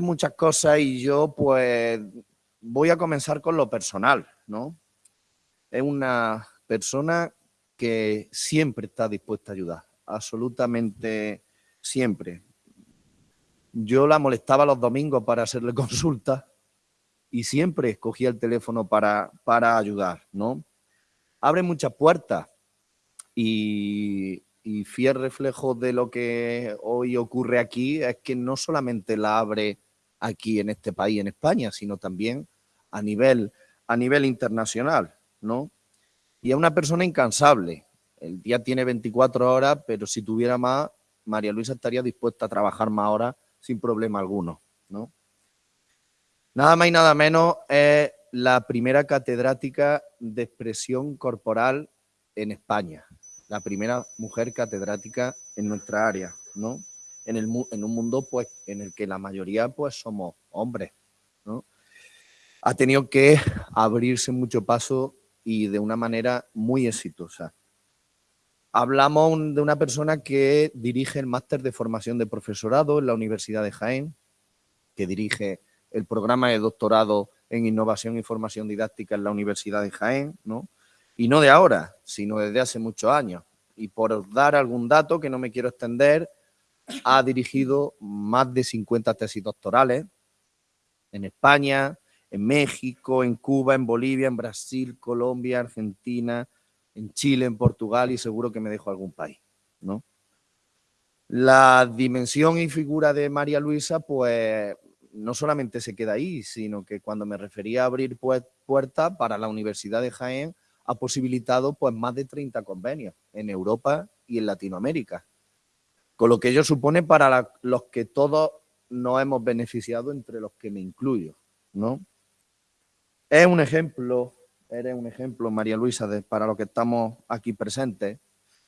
muchas cosas y yo pues voy a comenzar con lo personal, ¿no? Es una persona que siempre está dispuesta a ayudar, absolutamente siempre. Yo la molestaba los domingos para hacerle consulta y siempre escogía el teléfono para, para ayudar, ¿no? Abre muchas puertas y, y fiel reflejo de lo que hoy ocurre aquí es que no solamente la abre aquí en este país, en España, sino también a nivel, a nivel internacional, ¿no? Y es una persona incansable. El día tiene 24 horas, pero si tuviera más, María Luisa estaría dispuesta a trabajar más horas sin problema alguno, ¿no? Nada más y nada menos es la primera catedrática de expresión corporal en España la primera mujer catedrática en nuestra área, ¿no? En, el, en un mundo pues, en el que la mayoría pues, somos hombres, ¿no? Ha tenido que abrirse mucho paso y de una manera muy exitosa. Hablamos de una persona que dirige el máster de formación de profesorado en la Universidad de Jaén, que dirige el programa de doctorado en innovación y formación didáctica en la Universidad de Jaén, ¿no? y no de ahora, sino desde hace muchos años. Y por dar algún dato que no me quiero extender, ha dirigido más de 50 tesis doctorales en España, en México, en Cuba, en Bolivia, en Brasil, Colombia, Argentina, en Chile, en Portugal y seguro que me dejo algún país, ¿no? La dimensión y figura de María Luisa, pues, no solamente se queda ahí, sino que cuando me refería a abrir puertas para la Universidad de Jaén, ha posibilitado pues, más de 30 convenios en Europa y en Latinoamérica, con lo que ello supone para los que todos nos hemos beneficiado, entre los que me incluyo. ¿no? Es un ejemplo, eres un ejemplo, María Luisa, para los que estamos aquí presentes.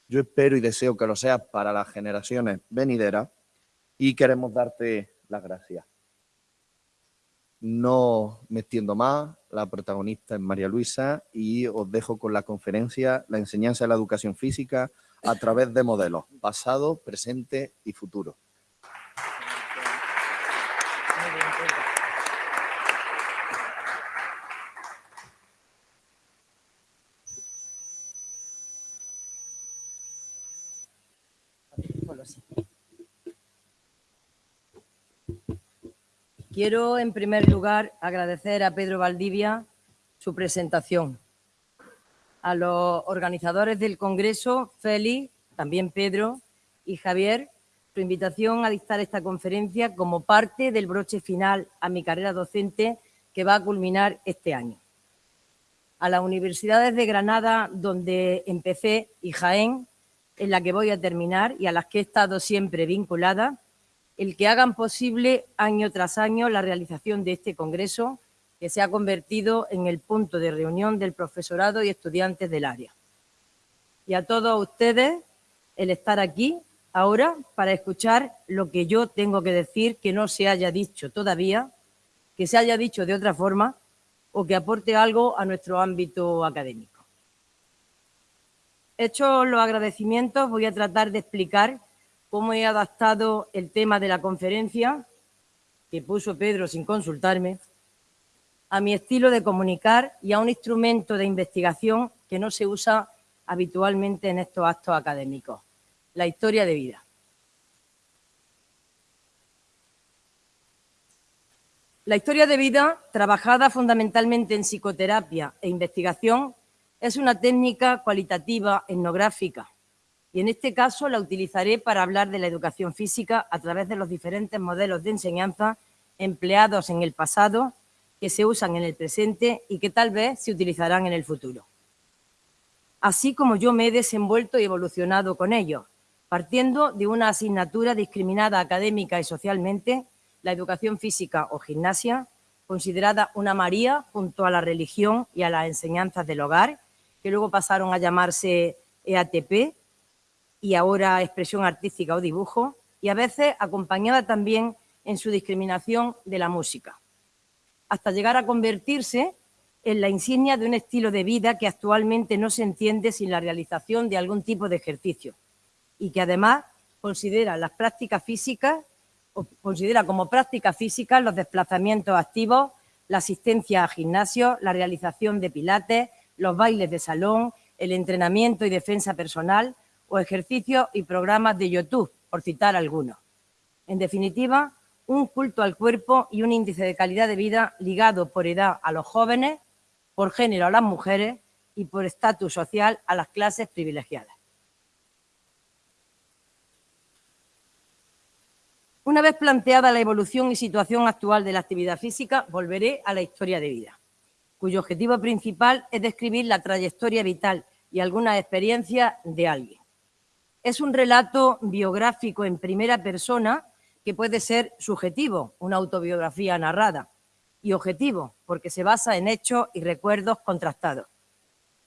Yo espero y deseo que lo seas para las generaciones venideras y queremos darte las gracias. No me extiendo más, la protagonista es María Luisa y os dejo con la conferencia La enseñanza de la educación física a través de modelos, pasado, presente y futuro. Quiero, en primer lugar, agradecer a Pedro Valdivia su presentación. A los organizadores del Congreso, Félix, también Pedro y Javier, su invitación a dictar esta conferencia como parte del broche final a mi carrera docente que va a culminar este año. A las universidades de Granada, donde empecé, y Jaén, en la que voy a terminar y a las que he estado siempre vinculada, el que hagan posible año tras año la realización de este congreso que se ha convertido en el punto de reunión del profesorado y estudiantes del área. Y a todos ustedes el estar aquí ahora para escuchar lo que yo tengo que decir que no se haya dicho todavía, que se haya dicho de otra forma o que aporte algo a nuestro ámbito académico. Hechos los agradecimientos, voy a tratar de explicar cómo he adaptado el tema de la conferencia, que puso Pedro sin consultarme, a mi estilo de comunicar y a un instrumento de investigación que no se usa habitualmente en estos actos académicos, la historia de vida. La historia de vida, trabajada fundamentalmente en psicoterapia e investigación, es una técnica cualitativa etnográfica y en este caso la utilizaré para hablar de la educación física a través de los diferentes modelos de enseñanza empleados en el pasado, que se usan en el presente y que tal vez se utilizarán en el futuro. Así como yo me he desenvuelto y evolucionado con ellos, partiendo de una asignatura discriminada académica y socialmente, la educación física o gimnasia, considerada una María junto a la religión y a las enseñanzas del hogar, que luego pasaron a llamarse EATP, y ahora expresión artística o dibujo, y a veces acompañada también en su discriminación de la música, hasta llegar a convertirse en la insignia de un estilo de vida que actualmente no se entiende sin la realización de algún tipo de ejercicio y que además considera las prácticas físicas considera como práctica física los desplazamientos activos, la asistencia a gimnasio, la realización de pilates, los bailes de salón, el entrenamiento y defensa personal o ejercicios y programas de YouTube, por citar algunos. En definitiva, un culto al cuerpo y un índice de calidad de vida ligado por edad a los jóvenes, por género a las mujeres y por estatus social a las clases privilegiadas. Una vez planteada la evolución y situación actual de la actividad física, volveré a la historia de vida, cuyo objetivo principal es describir la trayectoria vital y alguna experiencia de alguien. Es un relato biográfico en primera persona que puede ser subjetivo, una autobiografía narrada, y objetivo, porque se basa en hechos y recuerdos contrastados.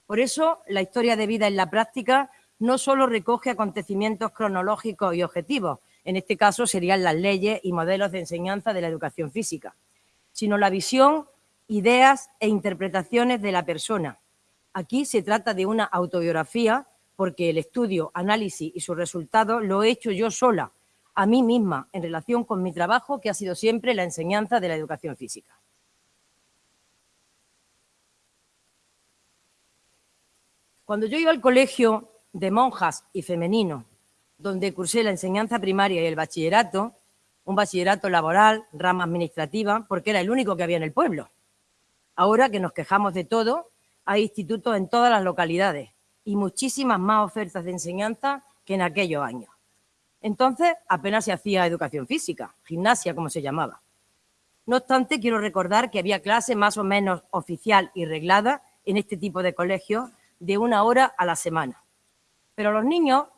Por eso, la historia de vida en la práctica no solo recoge acontecimientos cronológicos y objetivos, en este caso serían las leyes y modelos de enseñanza de la educación física, sino la visión, ideas e interpretaciones de la persona. Aquí se trata de una autobiografía porque el estudio, análisis y sus resultados lo he hecho yo sola, a mí misma, en relación con mi trabajo, que ha sido siempre la enseñanza de la educación física. Cuando yo iba al colegio de monjas y femenino, donde cursé la enseñanza primaria y el bachillerato, un bachillerato laboral, rama administrativa, porque era el único que había en el pueblo. Ahora que nos quejamos de todo, hay institutos en todas las localidades y muchísimas más ofertas de enseñanza que en aquellos años. Entonces apenas se hacía educación física, gimnasia como se llamaba. No obstante, quiero recordar que había clase más o menos oficial y reglada en este tipo de colegios de una hora a la semana. Pero los niños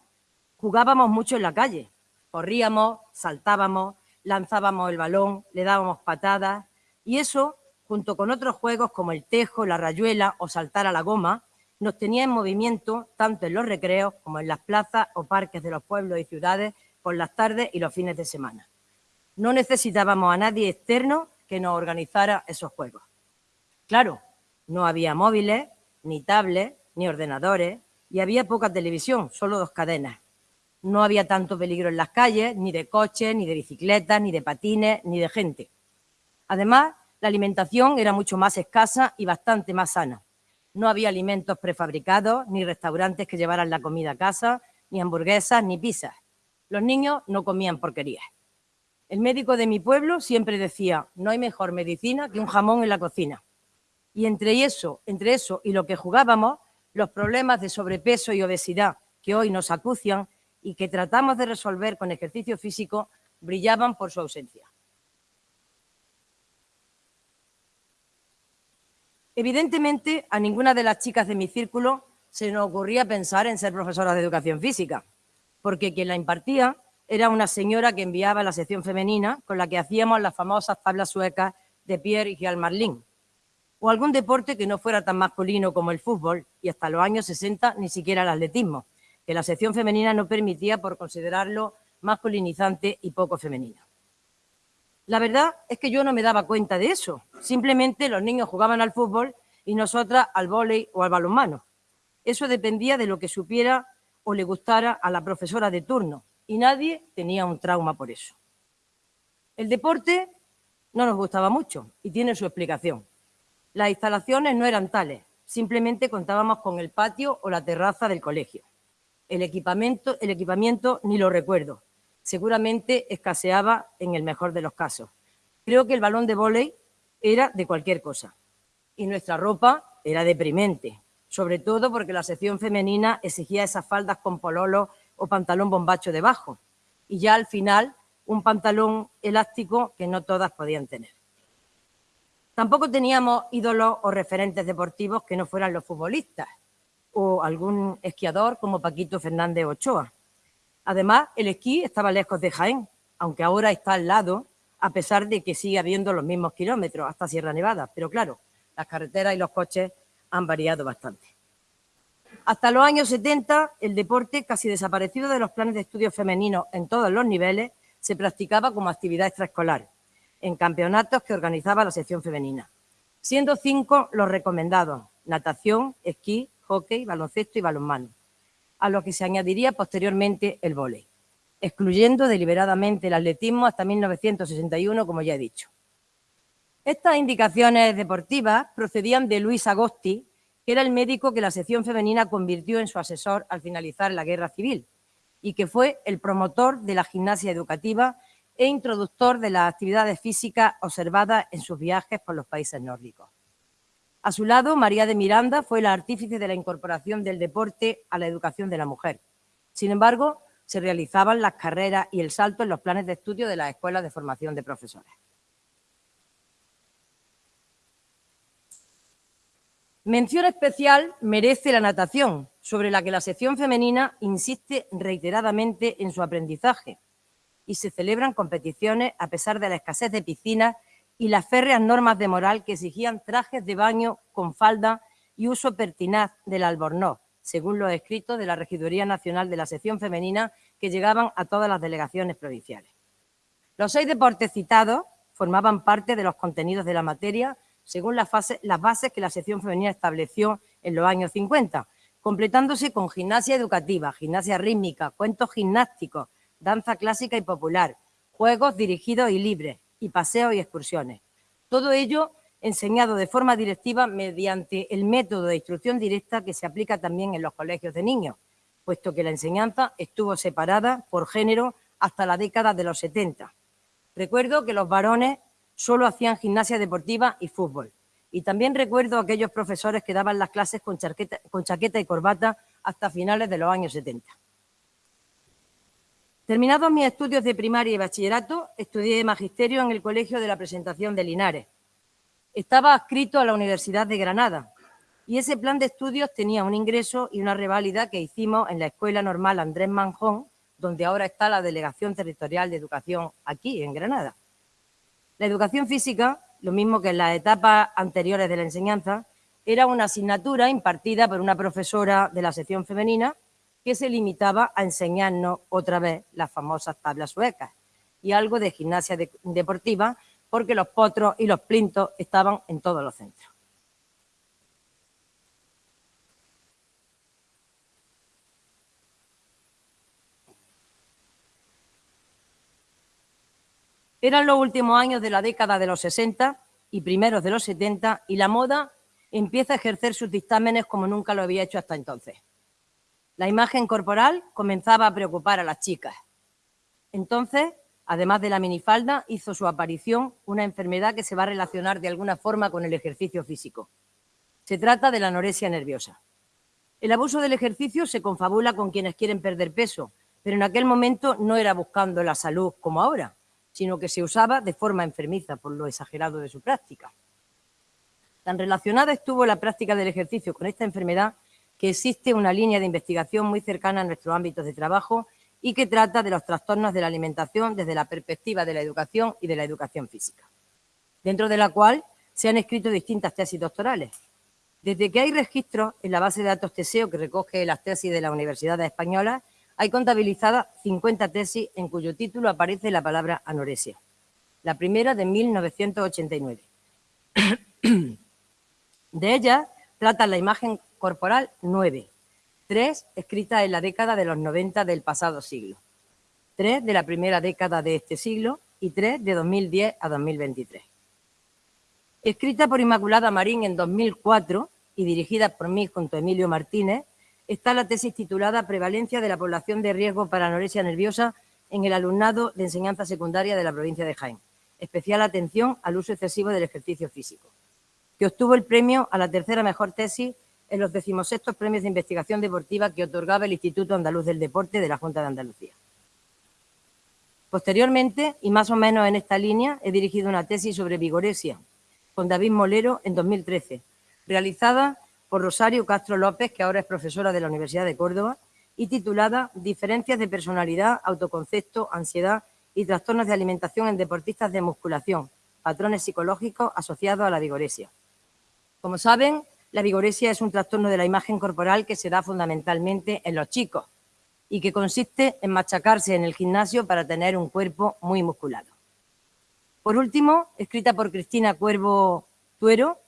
jugábamos mucho en la calle, corríamos, saltábamos, lanzábamos el balón, le dábamos patadas y eso, junto con otros juegos como el tejo, la rayuela o saltar a la goma, nos tenía en movimiento tanto en los recreos como en las plazas o parques de los pueblos y ciudades por las tardes y los fines de semana. No necesitábamos a nadie externo que nos organizara esos juegos. Claro, no había móviles, ni tablets, ni ordenadores, y había poca televisión, solo dos cadenas. No había tanto peligro en las calles, ni de coches, ni de bicicletas, ni de patines, ni de gente. Además, la alimentación era mucho más escasa y bastante más sana. No había alimentos prefabricados, ni restaurantes que llevaran la comida a casa, ni hamburguesas, ni pizzas. Los niños no comían porquerías. El médico de mi pueblo siempre decía, no hay mejor medicina que un jamón en la cocina. Y entre eso, entre eso y lo que jugábamos, los problemas de sobrepeso y obesidad que hoy nos acucian y que tratamos de resolver con ejercicio físico brillaban por su ausencia. Evidentemente, a ninguna de las chicas de mi círculo se nos ocurría pensar en ser profesora de educación física, porque quien la impartía era una señora que enviaba la sección femenina con la que hacíamos las famosas tablas suecas de Pierre y Marlin, o algún deporte que no fuera tan masculino como el fútbol y hasta los años 60 ni siquiera el atletismo, que la sección femenina no permitía por considerarlo masculinizante y poco femenino. La verdad es que yo no me daba cuenta de eso. Simplemente los niños jugaban al fútbol y nosotras al vóley o al balonmano. Eso dependía de lo que supiera o le gustara a la profesora de turno y nadie tenía un trauma por eso. El deporte no nos gustaba mucho y tiene su explicación. Las instalaciones no eran tales, simplemente contábamos con el patio o la terraza del colegio. El equipamiento, el equipamiento ni lo recuerdo, seguramente escaseaba en el mejor de los casos. Creo que el balón de vóley era de cualquier cosa y nuestra ropa era deprimente, sobre todo porque la sección femenina exigía esas faldas con pololo o pantalón bombacho debajo y ya al final un pantalón elástico que no todas podían tener. Tampoco teníamos ídolos o referentes deportivos que no fueran los futbolistas o algún esquiador como Paquito Fernández Ochoa. Además, el esquí estaba lejos de Jaén, aunque ahora está al lado, a pesar de que sigue habiendo los mismos kilómetros hasta Sierra Nevada. Pero claro, las carreteras y los coches han variado bastante. Hasta los años 70, el deporte, casi desaparecido de los planes de estudios femeninos en todos los niveles, se practicaba como actividad extraescolar, en campeonatos que organizaba la sección femenina, siendo cinco los recomendados, natación, esquí, hockey, baloncesto y balonmano a lo que se añadiría posteriormente el vóley. excluyendo deliberadamente el atletismo hasta 1961, como ya he dicho. Estas indicaciones deportivas procedían de Luis Agosti, que era el médico que la sección femenina convirtió en su asesor al finalizar la guerra civil y que fue el promotor de la gimnasia educativa e introductor de las actividades físicas observadas en sus viajes por los países nórdicos. A su lado, María de Miranda fue la artífice de la incorporación del deporte a la educación de la mujer. Sin embargo, se realizaban las carreras y el salto en los planes de estudio de las escuelas de formación de profesores. Mención especial merece la natación, sobre la que la sección femenina insiste reiteradamente en su aprendizaje y se celebran competiciones a pesar de la escasez de piscinas y las férreas normas de moral que exigían trajes de baño con falda y uso pertinaz del albornoz, según los escritos de la Regiduría Nacional de la Sección Femenina que llegaban a todas las delegaciones provinciales. Los seis deportes citados formaban parte de los contenidos de la materia según las, bases que la sección femenina estableció en los años 50, completándose con gimnasia educativa, gimnasia rítmica, cuentos gimnásticos, danza clásica y popular, juegos dirigidos y libres, y paseos y excursiones. Todo ello enseñado de forma directiva mediante el método de instrucción directa que se aplica también en los colegios de niños, puesto que la enseñanza estuvo separada por género hasta la década de los 70. Recuerdo que los varones solo hacían gimnasia deportiva y fútbol. Y también recuerdo a aquellos profesores que daban las clases con chaqueta, con chaqueta y corbata hasta finales de los años 70. Terminados mis estudios de primaria y bachillerato, estudié magisterio en el Colegio de la Presentación de Linares. Estaba adscrito a la Universidad de Granada y ese plan de estudios tenía un ingreso y una reválida que hicimos en la Escuela Normal Andrés Manjón, donde ahora está la Delegación Territorial de Educación aquí, en Granada. La educación física, lo mismo que en las etapas anteriores de la enseñanza, era una asignatura impartida por una profesora de la sección femenina que se limitaba a enseñarnos otra vez las famosas tablas suecas y algo de gimnasia deportiva porque los potros y los plintos estaban en todos los centros. Eran los últimos años de la década de los 60 y primeros de los 70 y la moda empieza a ejercer sus dictámenes como nunca lo había hecho hasta entonces. La imagen corporal comenzaba a preocupar a las chicas. Entonces, además de la minifalda, hizo su aparición una enfermedad que se va a relacionar de alguna forma con el ejercicio físico. Se trata de la anorexia nerviosa. El abuso del ejercicio se confabula con quienes quieren perder peso, pero en aquel momento no era buscando la salud como ahora, sino que se usaba de forma enfermiza por lo exagerado de su práctica. Tan relacionada estuvo la práctica del ejercicio con esta enfermedad que existe una línea de investigación muy cercana a nuestros ámbitos de trabajo y que trata de los trastornos de la alimentación desde la perspectiva de la educación y de la educación física, dentro de la cual se han escrito distintas tesis doctorales. Desde que hay registros en la base de datos TESEO que recoge las tesis de las universidades españolas, hay contabilizadas 50 tesis en cuyo título aparece la palabra anorexia. La primera de 1989. De ellas trata la imagen corporal 9, 3 escritas en la década de los 90 del pasado siglo, 3 de la primera década de este siglo y 3 de 2010 a 2023. Escrita por Inmaculada Marín en 2004 y dirigida por mí junto a Emilio Martínez, está la tesis titulada Prevalencia de la población de riesgo para anorexia nerviosa en el alumnado de enseñanza secundaria de la provincia de Jaén. Especial atención al uso excesivo del ejercicio físico, que obtuvo el premio a la tercera mejor tesis en los decimosextos premios de investigación deportiva que otorgaba el Instituto Andaluz del Deporte de la Junta de Andalucía. Posteriormente, y más o menos en esta línea, he dirigido una tesis sobre vigoresia con David Molero en 2013, realizada por Rosario Castro López, que ahora es profesora de la Universidad de Córdoba, y titulada Diferencias de personalidad, autoconcepto, ansiedad y trastornos de alimentación en deportistas de musculación, patrones psicológicos asociados a la vigoresia. Como saben, la vigoresia es un trastorno de la imagen corporal que se da fundamentalmente en los chicos y que consiste en machacarse en el gimnasio para tener un cuerpo muy musculado. Por último, escrita por Cristina Cuervo Tuero,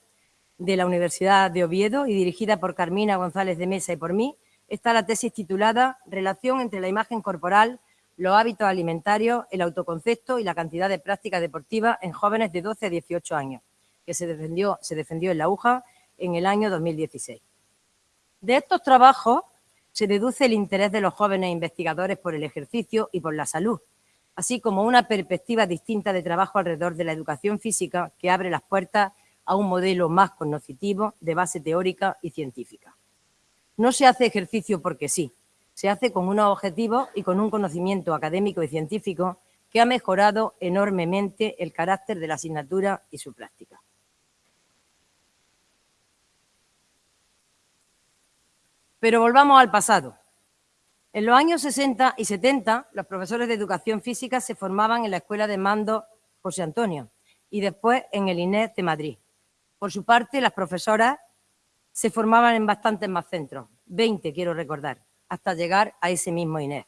de la Universidad de Oviedo y dirigida por Carmina González de Mesa y por mí, está la tesis titulada Relación entre la imagen corporal, los hábitos alimentarios, el autoconcepto y la cantidad de prácticas deportivas en jóvenes de 12 a 18 años, que se defendió, se defendió en la UJA en el año 2016. De estos trabajos se deduce el interés de los jóvenes investigadores por el ejercicio y por la salud, así como una perspectiva distinta de trabajo alrededor de la educación física que abre las puertas a un modelo más cognoscitivo de base teórica y científica. No se hace ejercicio porque sí, se hace con unos objetivos y con un conocimiento académico y científico que ha mejorado enormemente el carácter de la asignatura y su práctica. Pero volvamos al pasado. En los años 60 y 70, los profesores de educación física se formaban en la Escuela de Mando José Antonio y después en el INES de Madrid. Por su parte, las profesoras se formaban en bastantes más centros, 20 quiero recordar, hasta llegar a ese mismo INES.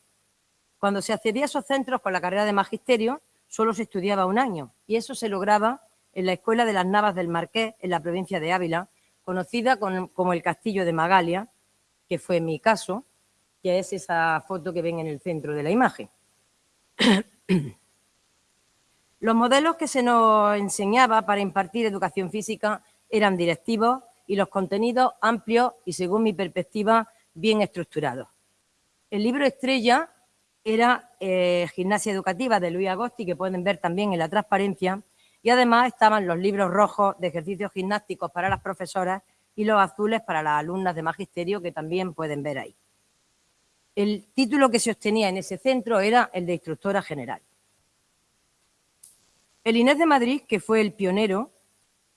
Cuando se accedía a esos centros con la carrera de magisterio, solo se estudiaba un año y eso se lograba en la Escuela de las Navas del Marqués, en la provincia de Ávila, conocida como el Castillo de Magalia, que fue mi caso, que es esa foto que ven en el centro de la imagen. Los modelos que se nos enseñaba para impartir educación física eran directivos y los contenidos amplios y, según mi perspectiva, bien estructurados. El libro estrella era eh, Gimnasia Educativa de Luis Agosti, que pueden ver también en la transparencia, y además estaban los libros rojos de ejercicios gimnásticos para las profesoras y los azules para las alumnas de magisterio, que también pueden ver ahí. El título que se obtenía en ese centro era el de instructora general. El INES de Madrid, que fue el pionero,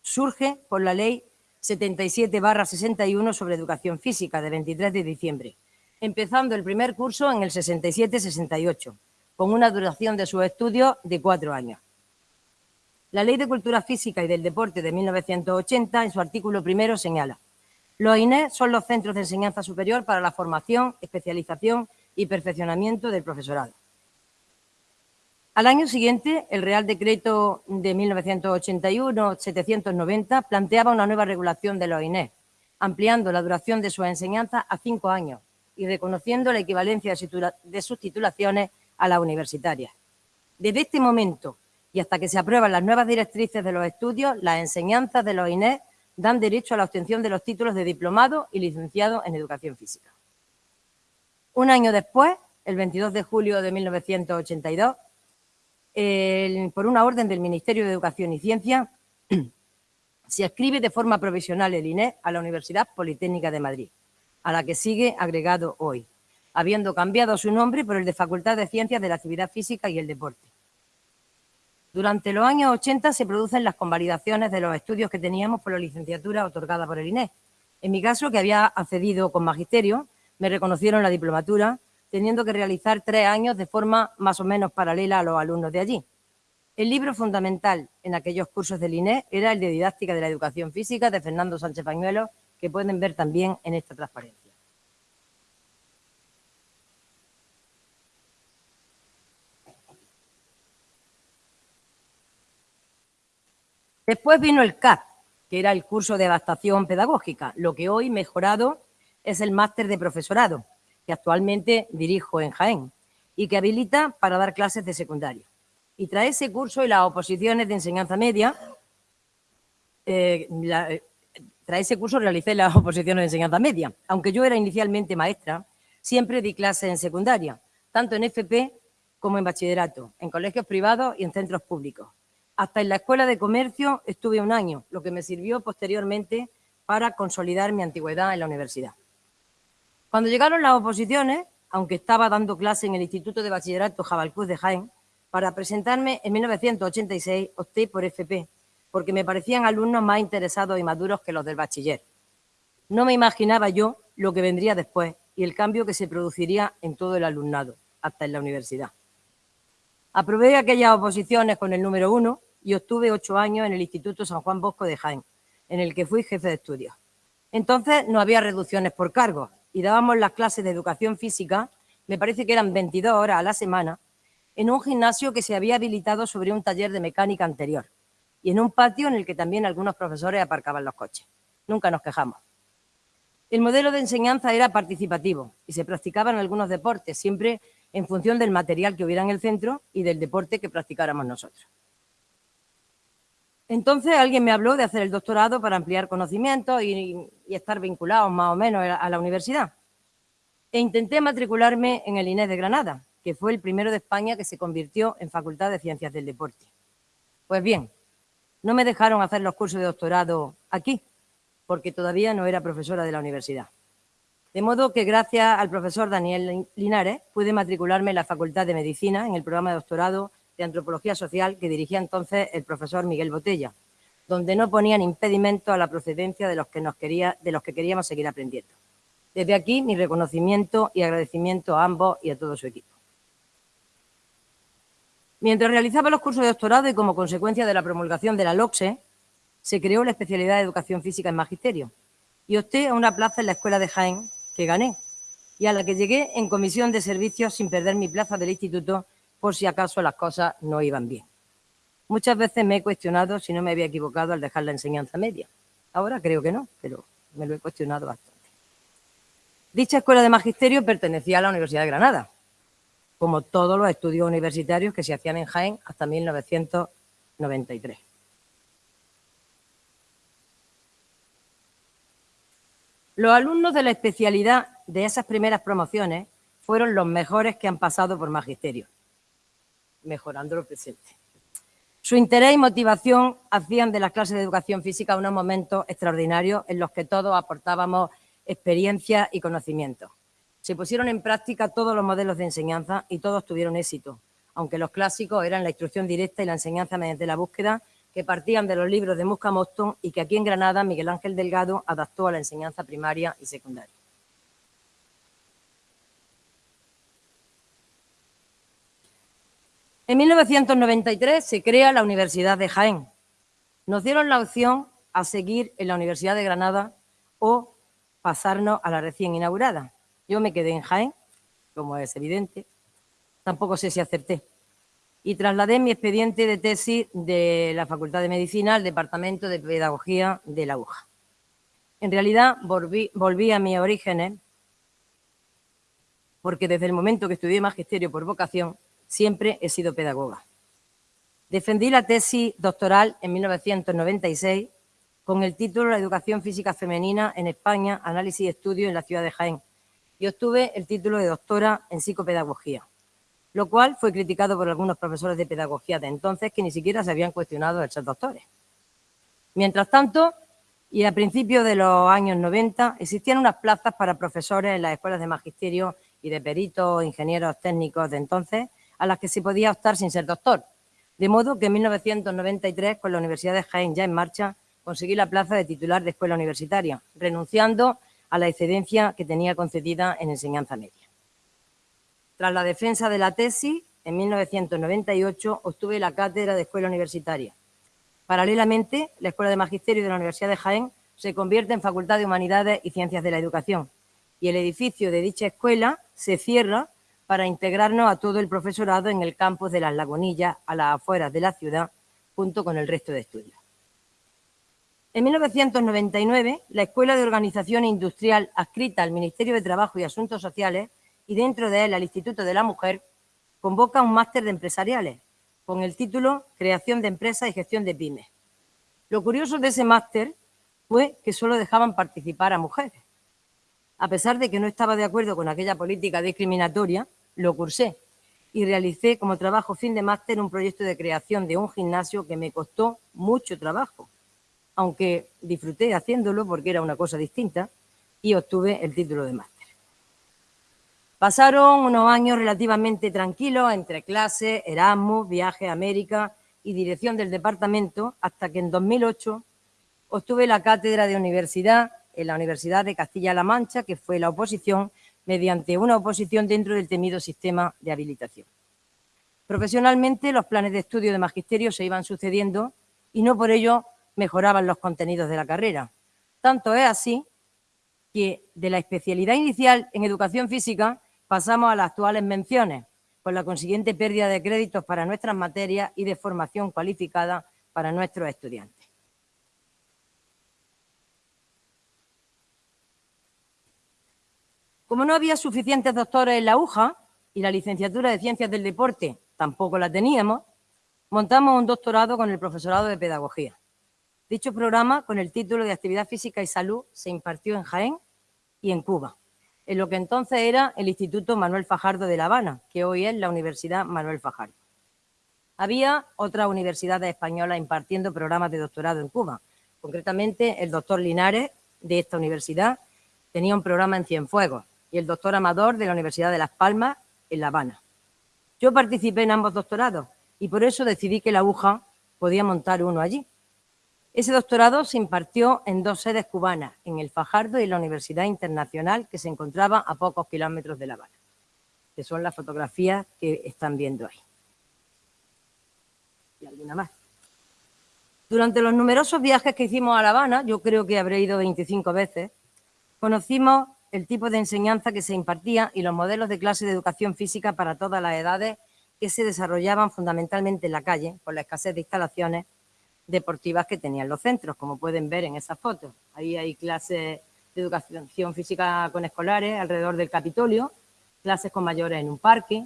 surge por la ley 77-61 sobre educación física de 23 de diciembre, empezando el primer curso en el 67-68, con una duración de sus estudios de cuatro años. La Ley de Cultura Física y del Deporte de 1980, en su artículo primero, señala los INE son los centros de enseñanza superior para la formación, especialización y perfeccionamiento del profesorado. Al año siguiente, el Real Decreto de 1981-790 planteaba una nueva regulación de los INE, ampliando la duración de sus enseñanzas a cinco años y reconociendo la equivalencia de sus titulaciones a las universitarias. Desde este momento y hasta que se aprueban las nuevas directrices de los estudios, las enseñanzas de los INE dan derecho a la obtención de los títulos de diplomado y licenciado en Educación Física. Un año después, el 22 de julio de 1982, por una orden del Ministerio de Educación y Ciencia, se escribe de forma provisional el INE a la Universidad Politécnica de Madrid, a la que sigue agregado hoy, habiendo cambiado su nombre por el de Facultad de Ciencias de la Actividad Física y el Deporte. Durante los años 80 se producen las convalidaciones de los estudios que teníamos por la licenciatura otorgada por el INE. En mi caso, que había accedido con magisterio, me reconocieron la diplomatura, teniendo que realizar tres años de forma más o menos paralela a los alumnos de allí. El libro fundamental en aquellos cursos del INE era el de Didáctica de la Educación Física de Fernando Sánchez Pañuelo, que pueden ver también en esta transparencia. Después vino el CAP, que era el curso de adaptación pedagógica. Lo que hoy mejorado es el máster de profesorado, que actualmente dirijo en Jaén y que habilita para dar clases de secundaria. Y tras ese curso y las oposiciones de enseñanza media, eh, eh, tras ese curso realicé las oposiciones de enseñanza media. Aunque yo era inicialmente maestra, siempre di clases en secundaria, tanto en FP como en bachillerato, en colegios privados y en centros públicos. Hasta en la Escuela de Comercio estuve un año, lo que me sirvió posteriormente para consolidar mi antigüedad en la universidad. Cuando llegaron las oposiciones, aunque estaba dando clase en el Instituto de Bachillerato Jabalcuz de Jaén, para presentarme en 1986 opté por FP, porque me parecían alumnos más interesados y maduros que los del bachiller. No me imaginaba yo lo que vendría después y el cambio que se produciría en todo el alumnado, hasta en la universidad. Aprobé aquellas oposiciones con el número uno y obtuve ocho años en el Instituto San Juan Bosco de Jaén, en el que fui jefe de estudios. Entonces no había reducciones por cargos y dábamos las clases de educación física, me parece que eran 22 horas a la semana, en un gimnasio que se había habilitado sobre un taller de mecánica anterior y en un patio en el que también algunos profesores aparcaban los coches. Nunca nos quejamos. El modelo de enseñanza era participativo y se practicaban algunos deportes, siempre en función del material que hubiera en el centro y del deporte que practicáramos nosotros. Entonces alguien me habló de hacer el doctorado para ampliar conocimientos y, estar vinculados más o menos a la universidad. E intenté matricularme en el INES de Granada, que fue el primero de España que se convirtió en Facultad de Ciencias del Deporte. Pues bien, no me dejaron hacer los cursos de doctorado aquí, porque todavía no era profesora de la universidad. De modo que gracias al profesor Daniel Linares pude matricularme en la Facultad de Medicina en el programa de doctorado de Antropología Social que dirigía entonces el profesor Miguel Botella, donde no ponían impedimento a la procedencia de los que, nos quería, de los que queríamos seguir aprendiendo. Desde aquí mi reconocimiento y agradecimiento a ambos y a todo su equipo. Mientras realizaba los cursos de doctorado y como consecuencia de la promulgación de la LOCSE, se creó la especialidad de Educación Física en Magisterio y opté a una plaza en la Escuela de Jaén que gané y a la que llegué en comisión de servicios sin perder mi plaza del instituto por si acaso las cosas no iban bien. Muchas veces me he cuestionado si no me había equivocado al dejar la enseñanza media. Ahora creo que no, pero me lo he cuestionado bastante. Dicha escuela de magisterio pertenecía a la Universidad de Granada, como todos los estudios universitarios que se hacían en Jaén hasta 1993. Los alumnos de la especialidad de esas primeras promociones fueron los mejores que han pasado por magisterio, mejorando lo presente. Su interés y motivación hacían de las clases de educación física unos momentos extraordinarios en los que todos aportábamos experiencia y conocimiento. Se pusieron en práctica todos los modelos de enseñanza y todos tuvieron éxito, aunque los clásicos eran la instrucción directa y la enseñanza mediante la búsqueda que partían de los libros de Musca Moston y que aquí en Granada Miguel Ángel Delgado adaptó a la enseñanza primaria y secundaria. En 1993 se crea la Universidad de Jaén. Nos dieron la opción a seguir en la Universidad de Granada o pasarnos a la recién inaugurada. Yo me quedé en Jaén, como es evidente, tampoco sé si acerté. Y trasladé mi expediente de tesis de la Facultad de Medicina al Departamento de Pedagogía de la UJA. En realidad volví, volví a mis orígenes porque desde el momento que estudié Magisterio por vocación siempre he sido pedagoga. Defendí la tesis doctoral en 1996 con el título La educación física femenina en España, análisis y estudio en la ciudad de Jaén, y obtuve el título de doctora en psicopedagogía, lo cual fue criticado por algunos profesores de pedagogía de entonces que ni siquiera se habían cuestionado el ser doctores. Mientras tanto, y a principios de los años 90, existían unas plazas para profesores en las escuelas de magisterio y de peritos, ingenieros técnicos de entonces, a las que se podía optar sin ser doctor. De modo que en 1993, con la Universidad de Jaén ya en marcha, conseguí la plaza de titular de escuela universitaria, renunciando a la excedencia que tenía concedida en enseñanza media. Tras la defensa de la tesis, en 1998 obtuve la cátedra de escuela universitaria. Paralelamente, la Escuela de Magisterio de la Universidad de Jaén se convierte en Facultad de Humanidades y Ciencias de la Educación y el edificio de dicha escuela se cierra para integrarnos a todo el profesorado en el campus de Las Lagunillas, a las afueras de la ciudad, junto con el resto de estudios. En 1999, la Escuela de Organización Industrial adscrita al Ministerio de Trabajo y Asuntos Sociales y dentro de él al Instituto de la Mujer, convoca un máster de empresariales con el título Creación de Empresas y Gestión de Pymes. Lo curioso de ese máster fue que solo dejaban participar a mujeres. A pesar de que no estaba de acuerdo con aquella política discriminatoria, lo cursé y realicé como trabajo fin de máster un proyecto de creación de un gimnasio que me costó mucho trabajo aunque disfruté haciéndolo porque era una cosa distinta y obtuve el título de máster. Pasaron unos años relativamente tranquilos entre clases, Erasmus, viaje a América y dirección del departamento hasta que en 2008 obtuve la cátedra de universidad en la Universidad de Castilla-La Mancha, que fue la oposición mediante una oposición dentro del temido sistema de habilitación. Profesionalmente, los planes de estudio de magisterio se iban sucediendo y no por ello mejoraban los contenidos de la carrera. Tanto es así que de la especialidad inicial en educación física pasamos a las actuales menciones, con la consiguiente pérdida de créditos para nuestras materias y de formación cualificada para nuestros estudiantes. Como no había suficientes doctores en la UJA y la licenciatura de Ciencias del Deporte tampoco la teníamos, montamos un doctorado con el profesorado de Pedagogía. Dicho programa, con el título de Actividad Física y Salud, se impartió en Jaén y en Cuba, en lo que entonces era el Instituto Manuel Fajardo de La Habana, que hoy es la Universidad Manuel Fajardo. Había otras universidades españolas impartiendo programas de doctorado en Cuba. Concretamente, el doctor Linares, de esta universidad, tenía un programa en Cienfuegos y el doctor Amador, de la Universidad de Las Palmas, en La Habana. Yo participé en ambos doctorados y por eso decidí que la aguja podía montar uno allí. Ese doctorado se impartió en dos sedes cubanas, en el Fajardo y en la Universidad Internacional, que se encontraba a pocos kilómetros de La Habana, que son las fotografías que están viendo ahí. Y alguna más. Durante los numerosos viajes que hicimos a La Habana, yo creo que habré ido 25 veces, conocimos el tipo de enseñanza que se impartía y los modelos de clase de educación física para todas las edades que se desarrollaban fundamentalmente en la calle por la escasez de instalaciones deportivas que tenían los centros, como pueden ver en esas fotos. Ahí hay clases de educación física con escolares alrededor del Capitolio, clases con mayores en un parque,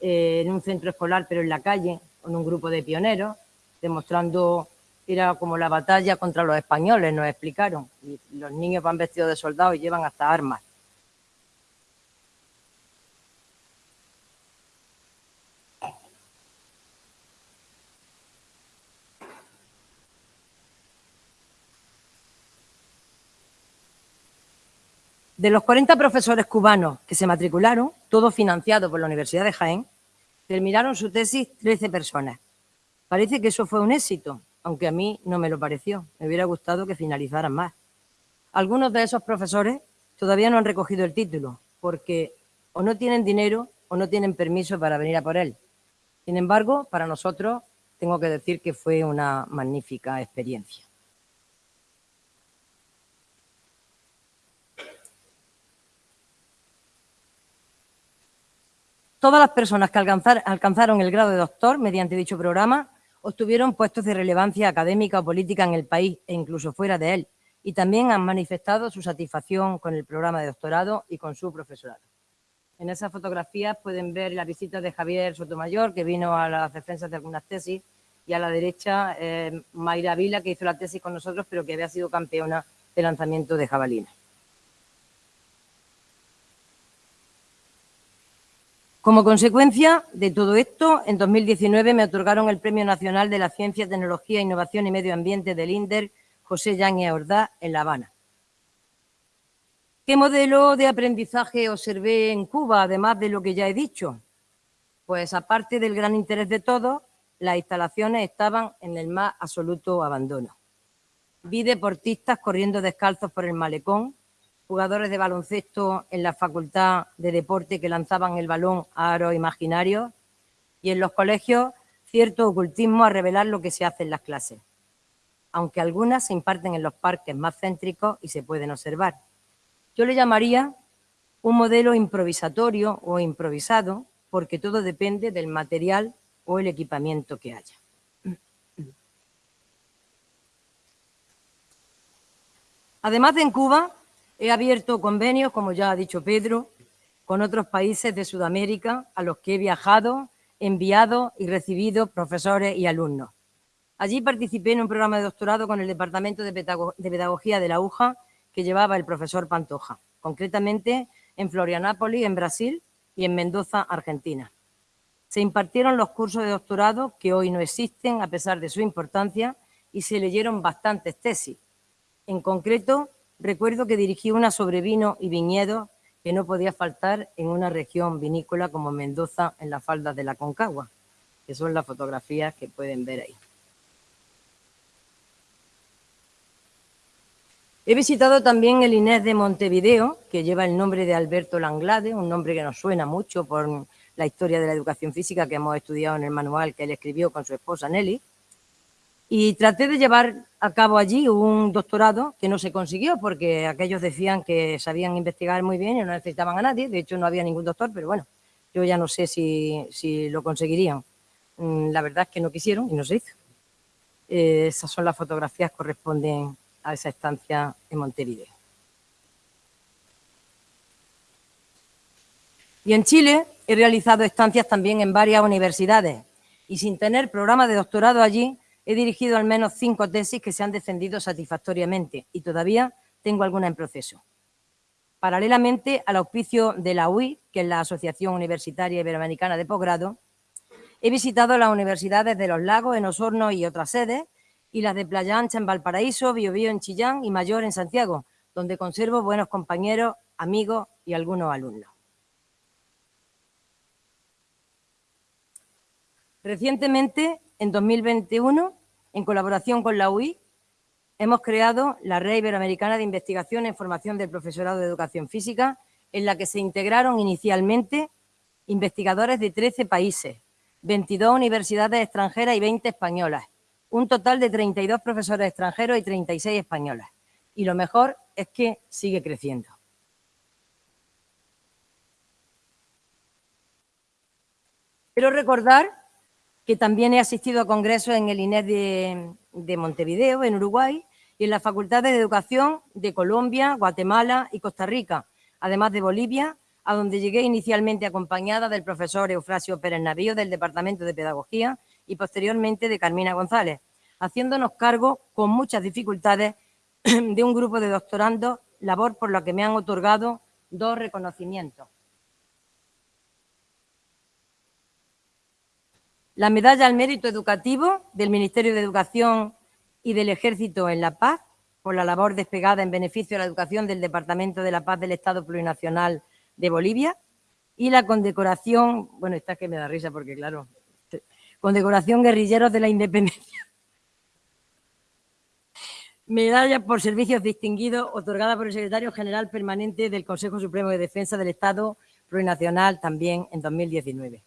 eh, en un centro escolar pero en la calle, con un grupo de pioneros, demostrando era como la batalla contra los españoles, nos explicaron. Y los niños van vestidos de soldados y llevan hasta armas. De los 40 profesores cubanos que se matricularon, todos financiados por la Universidad de Jaén, terminaron su tesis 13 personas. Parece que eso fue un éxito, aunque a mí no me lo pareció. Me hubiera gustado que finalizaran más. Algunos de esos profesores todavía no han recogido el título, porque o no tienen dinero o no tienen permiso para venir a por él. Sin embargo, para nosotros tengo que decir que fue una magnífica experiencia. Todas las personas que alcanzaron el grado de doctor mediante dicho programa obtuvieron puestos de relevancia académica o política en el país e incluso fuera de él, y también han manifestado su satisfacción con el programa de doctorado y con su profesorado. En esas fotografías pueden ver la visita de Javier Sotomayor, que vino a las defensas de algunas tesis, y a la derecha eh, Mayra Vila, que hizo la tesis con nosotros, pero que había sido campeona de lanzamiento de jabalina. Como consecuencia de todo esto, en 2019 me otorgaron el Premio Nacional de la Ciencia, Tecnología, Innovación y Medio Ambiente del INDER José Yáñez Ordá en La Habana. ¿Qué modelo de aprendizaje observé en Cuba, además de lo que ya he dicho? Pues aparte del gran interés de todos, las instalaciones estaban en el más absoluto abandono. Vi deportistas corriendo descalzos por el malecón, jugadores de baloncesto en la facultad de deporte que lanzaban el balón a aros imaginarios y en los colegios cierto ocultismo a revelar lo que se hace en las clases, aunque algunas se imparten en los parques más céntricos y se pueden observar. Yo le llamaría un modelo improvisatorio o improvisado porque todo depende del material o el equipamiento que haya. Además de en Cuba, He abierto convenios, como ya ha dicho Pedro, con otros países de Sudamérica a los que he viajado, enviado y recibido profesores y alumnos. Allí participé en un programa de doctorado con el Departamento de Pedagogía de la UJA que llevaba el profesor Pantoja, concretamente en Florianápolis, en Brasil, y en Mendoza, Argentina. Se impartieron los cursos de doctorado que hoy no existen a pesar de su importancia y se leyeron bastantes tesis. En concreto, Recuerdo que dirigí una sobre vino y viñedo que no podía faltar en una región vinícola como Mendoza en las faldas de la Concagua, que son las fotografías que pueden ver ahí. He visitado también el Inés de Montevideo, que lleva el nombre de Alberto Langlade, un nombre que nos suena mucho por la historia de la educación física que hemos estudiado en el manual que él escribió con su esposa Nelly. Y traté de llevar a cabo allí un doctorado que no se consiguió porque aquellos decían que sabían investigar muy bien y no necesitaban a nadie. De hecho, no había ningún doctor, pero bueno, yo ya no sé si, lo conseguirían. Mm, la verdad es que no quisieron y no se hizo. Eh, esas son las fotografías que corresponden a esa estancia en Montevideo. Y en Chile he realizado estancias también en varias universidades y sin tener programa de doctorado allí, he dirigido al menos cinco tesis que se han defendido satisfactoriamente y todavía tengo alguna en proceso. Paralelamente al auspicio de la UI, que es la Asociación Universitaria Iberoamericana de Posgrado, he visitado las universidades de Los Lagos, en Osorno y otras sedes, y las de Playa Ancha en Valparaíso, Biobío en Chillán y Mayor en Santiago, donde conservo buenos compañeros, amigos y algunos alumnos. Recientemente, en 2021, en colaboración con la UI, hemos creado la Red Iberoamericana de Investigación en Formación del Profesorado de Educación Física, en la que se integraron inicialmente investigadores de 13 países, 22 universidades extranjeras y 20 españolas, un total de 32 profesores extranjeros y 36 españolas. Y lo mejor es que sigue creciendo. Quiero recordar que también he asistido a congresos en el INES de, Montevideo, en Uruguay, y en las facultades de educación de Colombia, Guatemala y Costa Rica, además de Bolivia, a donde llegué inicialmente acompañada del profesor Eufrasio Pérez Navío del Departamento de Pedagogía y posteriormente de Carmina González, haciéndonos cargo con muchas dificultades de un grupo de doctorandos, labor por la que me han otorgado dos reconocimientos. La medalla al mérito educativo del Ministerio de Educación y del Ejército en La Paz, por la labor despegada en beneficio de la educación del Departamento de la Paz del Estado Plurinacional de Bolivia, y la condecoración, bueno, esta es que me da risa porque, claro, condecoración guerrilleros de la independencia. Medalla por servicios distinguidos otorgada por el Secretario General Permanente del Consejo Supremo de Defensa del Estado Plurinacional también en 2019.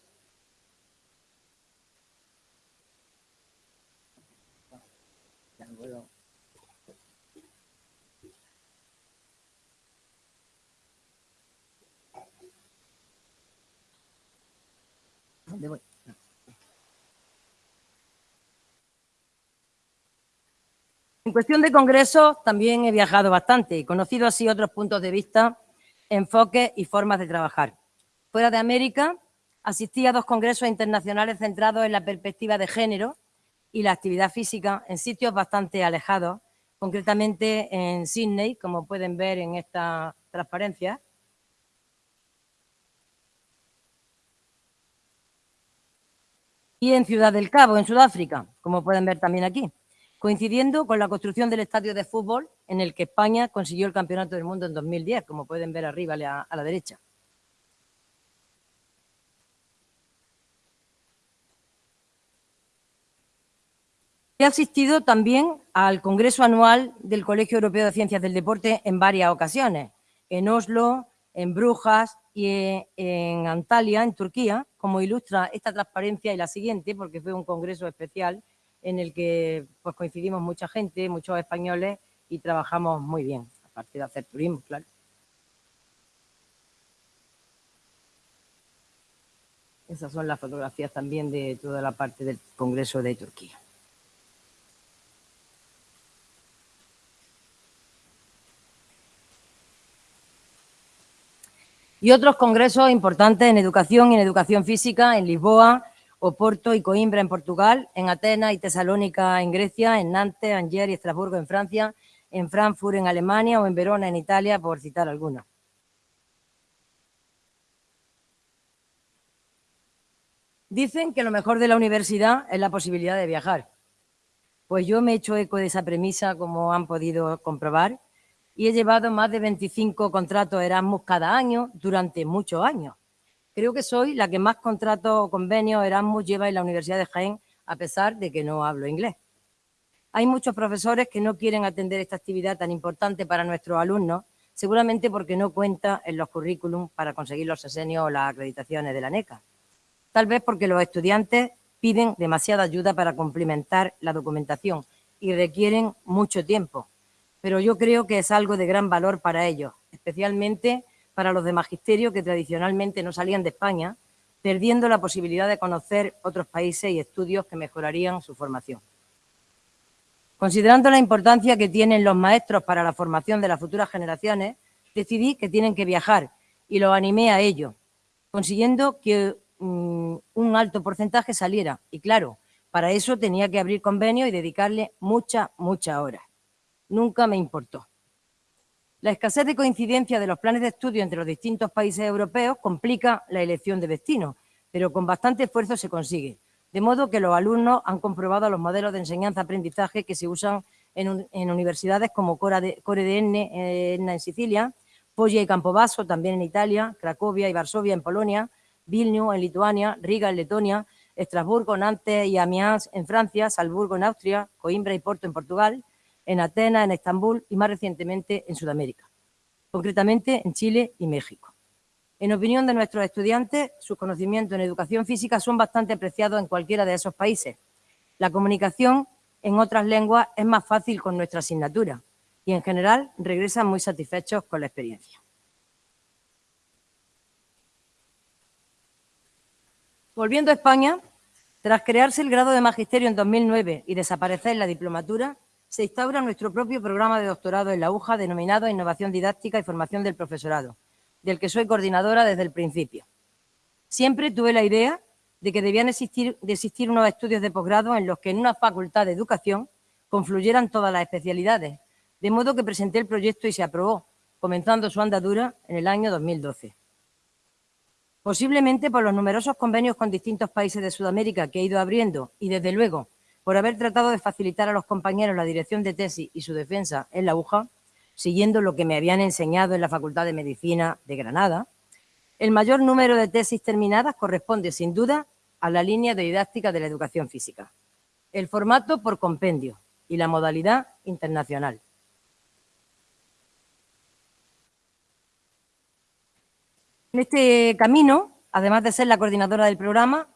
En cuestión de congresos, también he viajado bastante y conocido así otros puntos de vista, enfoques y formas de trabajar. Fuera de América, asistí a dos congresos internacionales centrados en la perspectiva de género y la actividad física en sitios bastante alejados, concretamente en Sydney, como pueden ver en esta transparencia, y en Ciudad del Cabo, en Sudáfrica, como pueden ver también aquí, coincidiendo con la construcción del estadio de fútbol en el que España consiguió el Campeonato del Mundo en 2010, como pueden ver arriba a la derecha. He asistido también al Congreso Anual del Colegio Europeo de Ciencias del Deporte en varias ocasiones, en Oslo, en Brujas y en Antalya, en Turquía, como ilustra esta transparencia y la siguiente, porque fue un congreso especial en el que pues, coincidimos mucha gente, muchos españoles y trabajamos muy bien, aparte de hacer turismo, claro. Esas son las fotografías también de toda la parte del Congreso de Turquía. Y otros congresos importantes en educación y en educación física en Lisboa, Oporto y Coimbra en Portugal, en Atenas y Tesalónica en Grecia, en Nantes, Angers y Estrasburgo en Francia, en Frankfurt en Alemania o en Verona en Italia, por citar algunos. Dicen que lo mejor de la universidad es la posibilidad de viajar. Pues yo me he hecho eco de esa premisa, como han podido comprobar, y he llevado más de 25 contratos Erasmus cada año durante muchos años. Creo que soy la que más contratos o convenios Erasmus lleva en la Universidad de Jaén, a pesar de que no hablo inglés. Hay muchos profesores que no quieren atender esta actividad tan importante para nuestros alumnos, seguramente porque no cuenta en los currículums para conseguir los sesenios o las acreditaciones de la NECA. Tal vez porque los estudiantes piden demasiada ayuda para complementar la documentación y requieren mucho tiempo, pero yo creo que es algo de gran valor para ellos, especialmente para los de magisterio que tradicionalmente no salían de España, perdiendo la posibilidad de conocer otros países y estudios que mejorarían su formación. Considerando la importancia que tienen los maestros para la formación de las futuras generaciones, decidí que tienen que viajar y los animé a ello. consiguiendo que mm, un alto porcentaje saliera. Y claro, para eso tenía que abrir convenio y dedicarle muchas, muchas horas. Nunca me importó. La escasez de coincidencia de los planes de estudio entre los distintos países europeos complica la elección de destino, pero con bastante esfuerzo se consigue. De modo que los alumnos han comprobado los modelos de enseñanza-aprendizaje que se usan en, universidades como CoreDN en Sicilia, Foggia y Campobasso también en Italia, Cracovia y Varsovia en Polonia, Vilnius en Lituania, Riga en Letonia, Estrasburgo, Nantes y Amiens en Francia, Salzburgo en Austria, Coimbra y Porto en Portugal, en Atenas, en Estambul y más recientemente en Sudamérica, concretamente en Chile y México. En opinión de nuestros estudiantes, sus conocimientos en educación física son bastante apreciados en cualquiera de esos países. La comunicación en otras lenguas es más fácil con nuestra asignatura y en general regresan muy satisfechos con la experiencia. Volviendo a España, tras crearse el grado de magisterio en 2009 y desaparecer la diplomatura, se instaura nuestro propio programa de doctorado en la UJA denominado Innovación Didáctica y Formación del Profesorado, del que soy coordinadora desde el principio. Siempre tuve la idea de que debían existir, existir unos estudios de posgrado en los que en una facultad de educación confluyeran todas las especialidades, de modo que presenté el proyecto y se aprobó, comenzando su andadura en el año 2012. Posiblemente por los numerosos convenios con distintos países de Sudamérica que he ido abriendo y, desde luego, por haber tratado de facilitar a los compañeros la dirección de tesis y su defensa en la UJA, siguiendo lo que me habían enseñado en la Facultad de Medicina de Granada, el mayor número de tesis terminadas corresponde, sin duda, a la línea de didáctica de la educación física. El formato por compendio y la modalidad internacional. En este camino, además de ser la coordinadora del programa,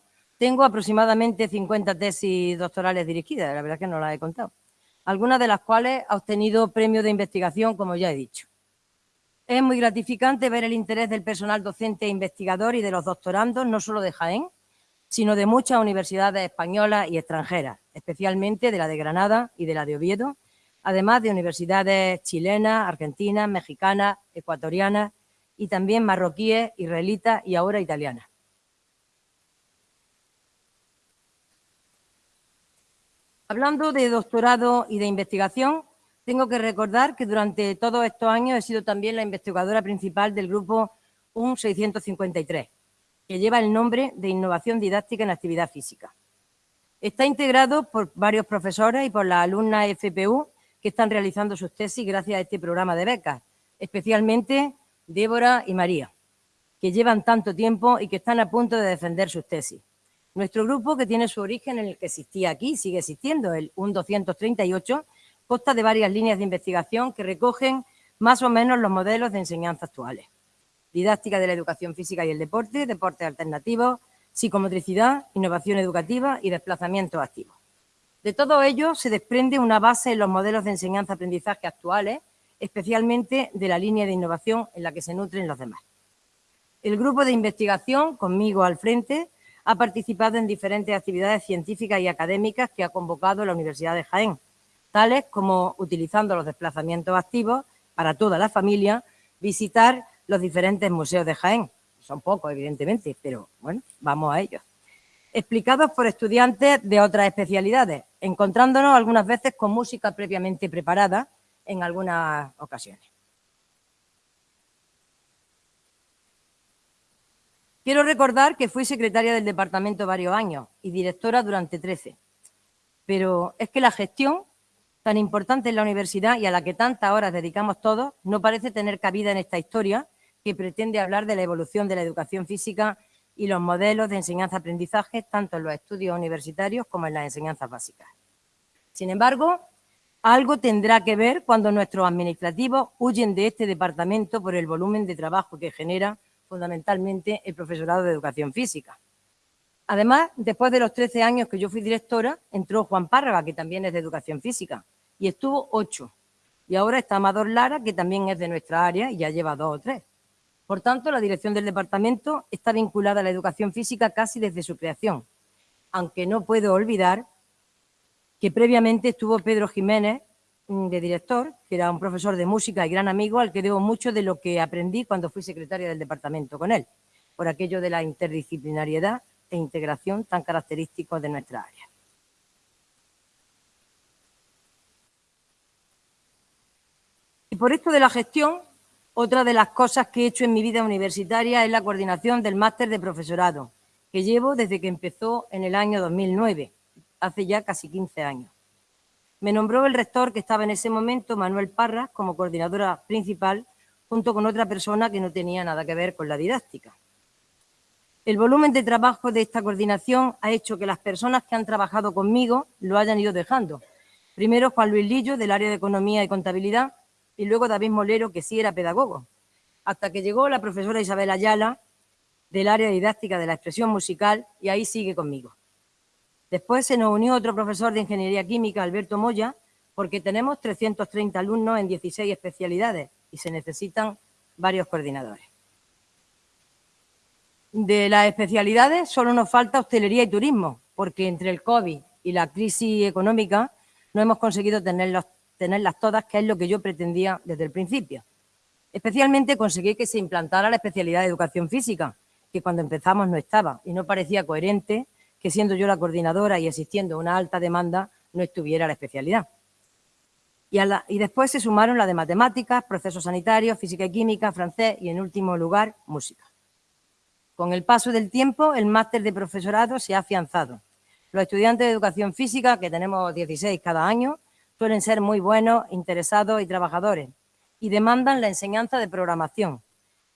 tengo aproximadamente 50 tesis doctorales dirigidas, la verdad es que no las he contado algunas de las cuales ha obtenido premios de investigación, como ya he dicho. Es muy gratificante ver el interés del personal docente e investigador y de los doctorandos, no solo de Jaén, sino de muchas universidades españolas y extranjeras, especialmente de la de Granada y de la de Oviedo, además de universidades chilenas, argentinas, mexicanas, ecuatorianas y también marroquíes, israelitas y ahora italianas. Hablando de doctorado y de investigación, tengo que recordar que durante todos estos años he sido también la investigadora principal del grupo UN 653, que lleva el nombre de Innovación Didáctica en Actividad Física. Está integrado por varios profesores y por las alumnas FPU que están realizando sus tesis gracias a este programa de becas, especialmente Débora y María, que llevan tanto tiempo y que están a punto de defender sus tesis. Nuestro grupo, que tiene su origen en el que existía aquí, sigue existiendo, el UN 238, consta de varias líneas de investigación que recogen más o menos los modelos de enseñanza actuales. Didáctica de la educación física y el deporte, deportes alternativos, psicomotricidad, innovación educativa y desplazamiento activo. De todo ello se desprende una base en los modelos de enseñanza-aprendizaje actuales, especialmente de la línea de innovación en la que se nutren los demás. El grupo de investigación, conmigo al frente, ha participado en diferentes actividades científicas y académicas que ha convocado la Universidad de Jaén, tales como utilizando los desplazamientos activos para toda la familia, visitar los diferentes museos de Jaén. Son pocos, evidentemente, pero bueno, vamos a ellos. Explicados por estudiantes de otras especialidades, encontrándonos algunas veces con música previamente preparada en algunas ocasiones. Quiero recordar que fui secretaria del departamento varios años y directora durante 13. Pero es que la gestión, tan importante en la universidad y a la que tantas horas dedicamos todos, no parece tener cabida en esta historia que pretende hablar de la evolución de la educación física y los modelos de enseñanza-aprendizaje tanto en los estudios universitarios como en las enseñanzas básicas. Sin embargo, algo tendrá que ver cuando nuestros administrativos huyen de este departamento por el volumen de trabajo que genera fundamentalmente el profesorado de educación física. Además, después de los 13 años que yo fui directora, entró Juan Párraga, que también es de educación física, y estuvo ocho. Y ahora está Amador Lara, que también es de nuestra área y ya lleva dos o tres. Por tanto, la dirección del departamento está vinculada a la educación física casi desde su creación, aunque no puedo olvidar que previamente estuvo Pedro Jiménez de director, que era un profesor de música y gran amigo al que debo mucho de lo que aprendí cuando fui secretaria del departamento con él. por aquello de la interdisciplinariedad e integración tan característicos de nuestra área. Y por esto de la gestión, otra de las cosas que he hecho en mi vida universitaria es la coordinación del máster de profesorado, que llevo desde que empezó en el año 2009, hace ya casi 15 años. Me nombró el rector que estaba en ese momento, Manuel Parras, como coordinadora principal, junto con otra persona que no tenía nada que ver con la didáctica. El volumen de trabajo de esta coordinación ha hecho que las personas que han trabajado conmigo lo hayan ido dejando. Primero Juan Luis Lillo, del área de Economía y Contabilidad, y luego David Molero, que sí era pedagogo. Hasta que llegó la profesora Isabel Ayala, del área didáctica de la expresión musical, y ahí sigue conmigo. Después se nos unió otro profesor de Ingeniería Química, Alberto Moya, porque tenemos 330 alumnos en 16 especialidades y se necesitan varios coordinadores. De las especialidades solo nos falta hostelería y turismo, porque entre el COVID y la crisis económica no hemos conseguido tenerlas todas, que es lo que yo pretendía desde el principio. Especialmente conseguí que se implantara la especialidad de educación física, que cuando empezamos no estaba y no parecía coherente que siendo yo la coordinadora y existiendo una alta demanda no estuviera la especialidad. Y, después se sumaron la de matemáticas, procesos sanitarios, física y química, francés y, en último lugar, música. Con el paso del tiempo, el máster de profesorado se ha afianzado. Los estudiantes de educación física, que tenemos 16 cada año, suelen ser muy buenos, interesados y trabajadores y demandan la enseñanza de programación,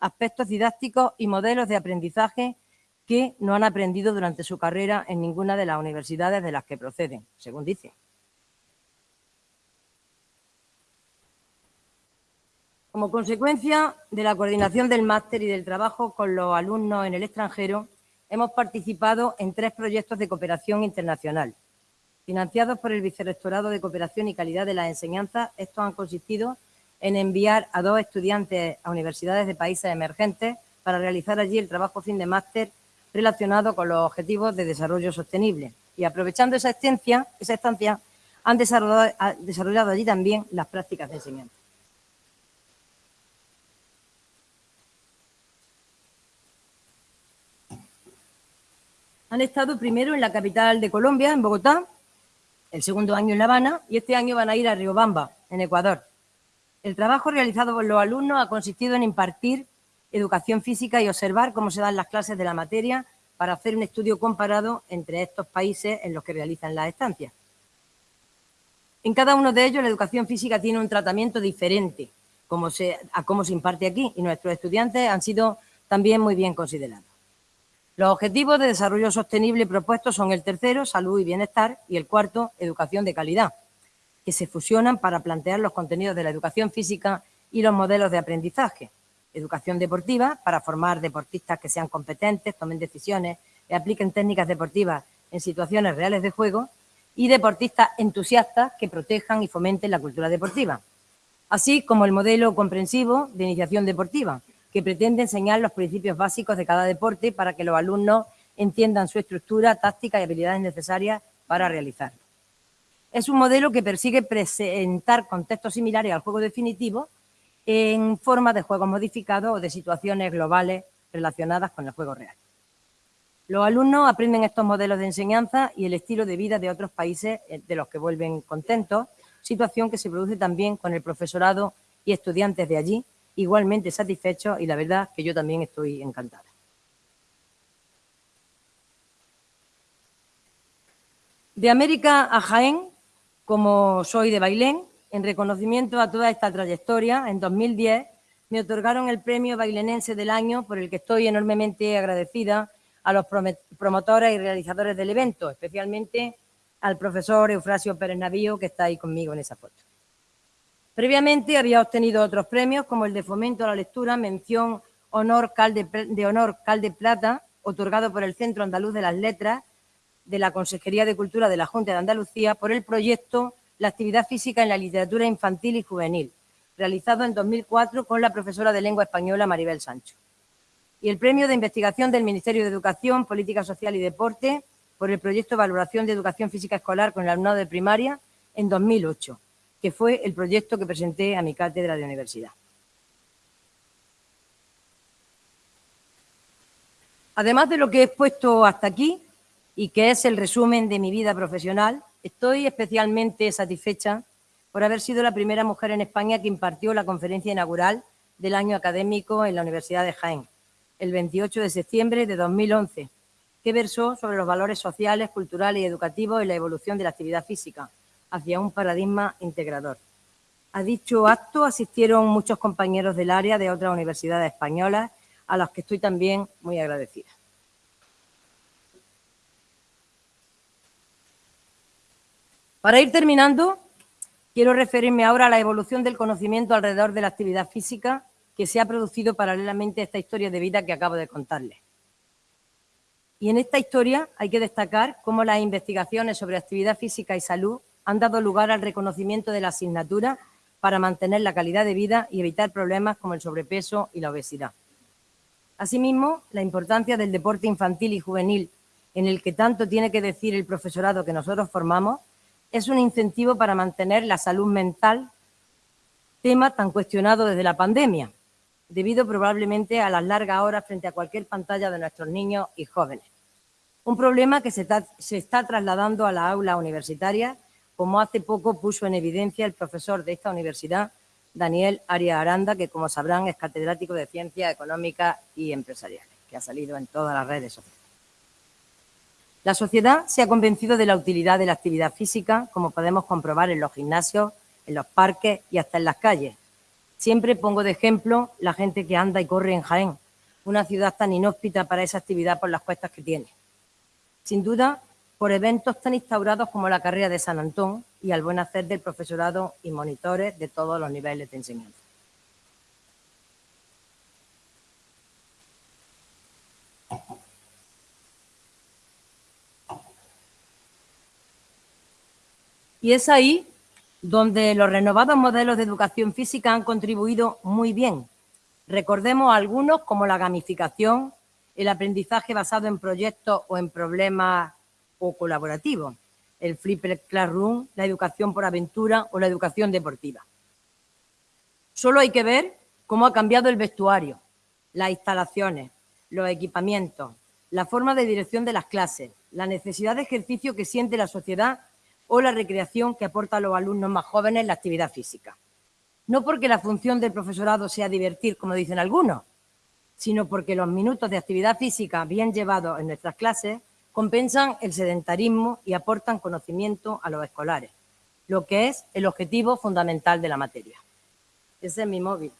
aspectos didácticos y modelos de aprendizaje que no han aprendido durante su carrera en ninguna de las universidades de las que proceden, según dice. Como consecuencia de la coordinación del máster y del trabajo con los alumnos en el extranjero, hemos participado en tres proyectos de cooperación internacional. Financiados por el Vicerrectorado de Cooperación y Calidad de la Enseñanza, estos han consistido en enviar a dos estudiantes a universidades de países emergentes para realizar allí el trabajo fin de máster relacionado con los objetivos de desarrollo sostenible. Y aprovechando esa estancia, esa estancia han desarrollado allí también las prácticas de enseñanza. Han estado primero en la capital de Colombia, en Bogotá, el segundo año en La Habana y este año van a ir a Riobamba, en Ecuador. El trabajo realizado por los alumnos ha consistido en impartir educación física y observar cómo se dan las clases de la materia para hacer un estudio comparado entre estos países en los que realizan las estancias. En cada uno de ellos la educación física tiene un tratamiento diferente a cómo se imparte aquí y nuestros estudiantes han sido también muy bien considerados. Los objetivos de desarrollo sostenible propuestos son el tercero, salud y bienestar, y el cuarto, educación de calidad, que se fusionan para plantear los contenidos de la educación física y los modelos de aprendizaje. Educación deportiva, para formar deportistas que sean competentes, tomen decisiones y apliquen técnicas deportivas en situaciones reales de juego, y deportistas entusiastas que protejan y fomenten la cultura deportiva, así como el modelo comprensivo de iniciación deportiva, que pretende enseñar los principios básicos de cada deporte para que los alumnos entiendan su estructura, táctica y habilidades necesarias para realizarlo. Es un modelo que persigue presentar contextos similares al juego definitivo en forma de juegos modificados o de situaciones globales relacionadas con el juego real. Los alumnos aprenden estos modelos de enseñanza y el estilo de vida de otros países eh, de los que vuelven contentos, situación que se produce también con el profesorado y estudiantes de allí, igualmente satisfechos y la verdad que yo también estoy encantada. De América a Jaén, como soy de Bailén, en reconocimiento a toda esta trayectoria, en 2010 me otorgaron el premio bailenense del año, por el que estoy enormemente agradecida a los promotores y realizadores del evento, especialmente al profesor Eufrasio Pérez Navío, que está ahí conmigo en esa foto. Previamente había obtenido otros premios, como el de Fomento a la Lectura, mención honor de honor Calde Plata, otorgado por el Centro Andaluz de las Letras de la Consejería de Cultura de la Junta de Andalucía por el proyecto La actividad física en la literatura infantil y juvenil, realizado en 2004 con la profesora de lengua española Maribel Sancho. Y el premio de investigación del Ministerio de Educación, Política Social y Deporte por el proyecto Valoración de Educación Física Escolar con el alumnado de primaria en 2008 que fue el proyecto que presenté a mi cátedra de universidad. Además de lo que he expuesto hasta aquí y que es el resumen de mi vida profesional, estoy especialmente satisfecha por haber sido la primera mujer en España que impartió la conferencia inaugural del año académico en la Universidad de Jaén, el 28 de septiembre de 2011, que versó sobre los valores sociales, culturales y educativos en la evolución de la actividad física hacia un paradigma integrador. A dicho acto asistieron muchos compañeros del área de otras universidades españolas, a los que estoy también muy agradecida. Para ir terminando, quiero referirme ahora a la evolución del conocimiento alrededor de la actividad física que se ha producido paralelamente a esta historia de vida que acabo de contarles. Y en esta historia hay que destacar cómo las investigaciones sobre actividad física y salud han dado lugar al reconocimiento de la asignatura para mantener la calidad de vida y evitar problemas como el sobrepeso y la obesidad. Asimismo, la importancia del deporte infantil y juvenil, en el que tanto tiene que decir el profesorado que nosotros formamos, es un incentivo para mantener la salud mental, tema tan cuestionado desde la pandemia, debido probablemente a las largas horas frente a cualquier pantalla de nuestros niños y jóvenes. Un problema que se está, trasladando a la aula universitaria, como hace poco puso en evidencia el profesor de esta universidad, Daniel Arias Aranda, que como sabrán es catedrático de Ciencias Económicas y Empresariales, que ha salido en todas las redes sociales. La sociedad se ha convencido de la utilidad de la actividad física, como podemos comprobar en los gimnasios, en los parques y hasta en las calles, Siempre pongo de ejemplo la gente que anda y corre en Jaén, una ciudad tan inhóspita para esa actividad por las cuestas que tiene. Sin duda, por eventos tan instaurados como la carrera de San Antón y al buen hacer del profesorado y monitores de todos los niveles de enseñanza. Y es ahí donde los renovados modelos de educación física han contribuido muy bien. Recordemos algunos como la gamificación, el aprendizaje basado en proyectos o en problemas o colaborativos, el Flipper Classroom, la educación por aventura o la educación deportiva. Solo hay que ver cómo ha cambiado el vestuario, las instalaciones, los equipamientos, la forma de dirección de las clases, la necesidad de ejercicio que siente la sociedad o la recreación que aporta a los alumnos más jóvenes la actividad física. No porque la función del profesorado sea divertir, como dicen algunos, sino porque los minutos de actividad física bien llevados en nuestras clases compensan el sedentarismo y aportan conocimiento a los escolares, lo que es el objetivo fundamental de la materia. Ese es mi móvil.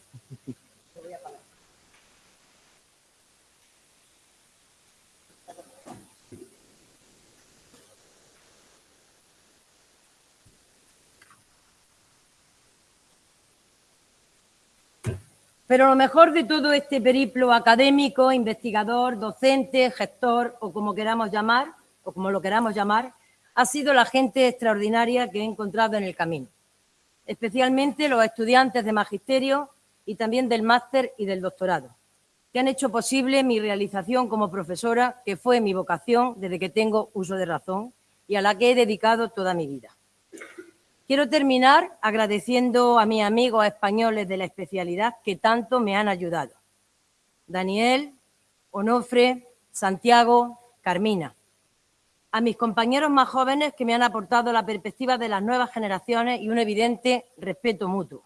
Pero lo mejor de todo este periplo académico, investigador, docente, gestor o como queramos llamar, o como lo queramos llamar, ha sido la gente extraordinaria que he encontrado en el camino, especialmente los estudiantes de magisterio y también del máster y del doctorado, que han hecho posible mi realización como profesora, que fue mi vocación desde que tengo uso de razón y a la que he dedicado toda mi vida. Quiero terminar agradeciendo a mis amigos españoles de la especialidad que tanto me han ayudado. Daniel, Onofre, Santiago, Carmina. A mis compañeros más jóvenes que me han aportado la perspectiva de las nuevas generaciones y un evidente respeto mutuo.